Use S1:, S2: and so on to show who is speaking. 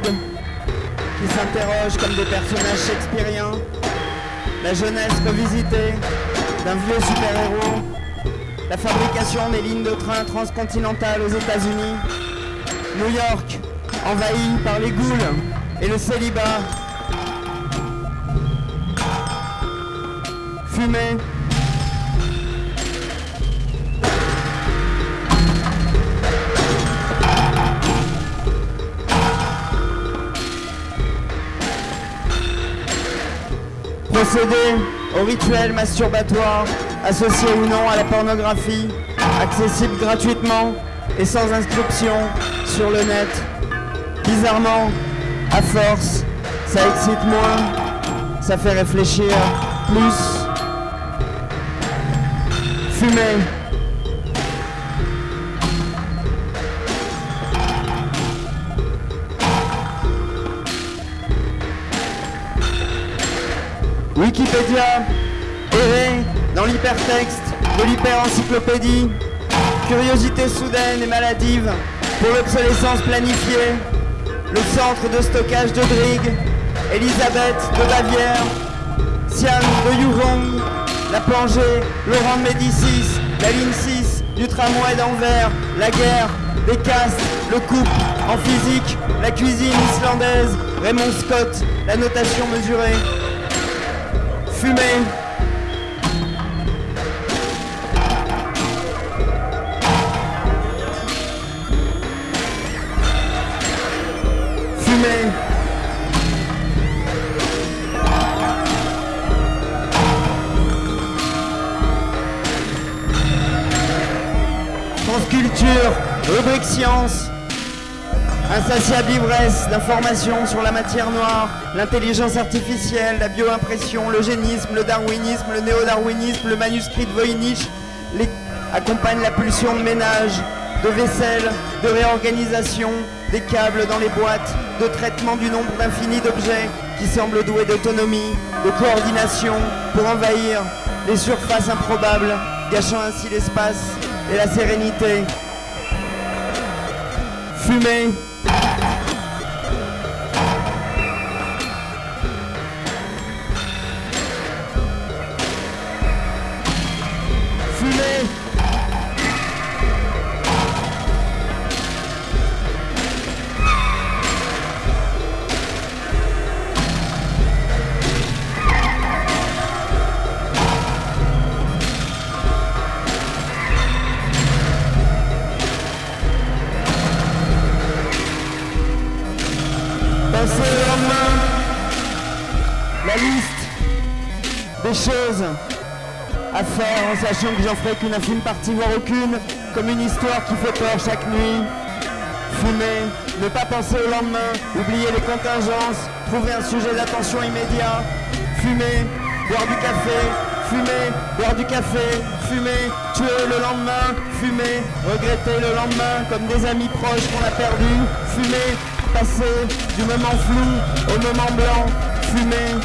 S1: qui s'interrogent comme des personnages shakespeariens. La jeunesse revisitée d'un vieux super-héros. La fabrication des lignes de train transcontinentales aux États-Unis. New York envahie par les ghouls et le célibat. Fumée. Procéder au rituel masturbatoire associé ou non à la pornographie, accessible gratuitement et sans inscription sur le net. Bizarrement, à force, ça excite moins, ça fait réfléchir plus. Fumer. Wikipédia, errer dans l'hypertexte de l'hyperencyclopédie, curiosité soudaine et maladive pour l'obsolescence planifiée, le centre de stockage de Drigg, Elisabeth de Bavière, Sian de Yurong, la plongée, Laurent de Médicis, la ligne 6, du tramway d'Anvers, la guerre, des castes, le couple, en physique, la cuisine islandaise, Raymond Scott, la notation mesurée, fumer, fumer. France Culture, rubrique science, insatiable ivresse d'informations sur la matière noire, l'intelligence artificielle, la bioimpression, l'eugénisme, le darwinisme, le néo-darwinisme, le manuscrit de Voynich, les... accompagne la pulsion de ménage, de vaisselle, de réorganisation, des câbles dans les boîtes, de traitement du nombre d'infini d'objets qui semblent doués d'autonomie, de coordination pour envahir les surfaces improbables, gâchant ainsi l'espace et la sérénité. Fumer. Passer au lendemain la liste des choses à faire en sachant que j'en ferai qu'une infime partie, voire aucune, comme une histoire qui fait peur chaque nuit. Fumer, ne pas penser au lendemain, oublier les contingences, trouver un sujet d'attention immédiat. Fumer, boire du café, fumer, boire du café, fumer, tuer le lendemain, fumer, regretter le lendemain comme des amis proches qu'on a perdus, fumer, passer du moment flou au moment blanc, fumer,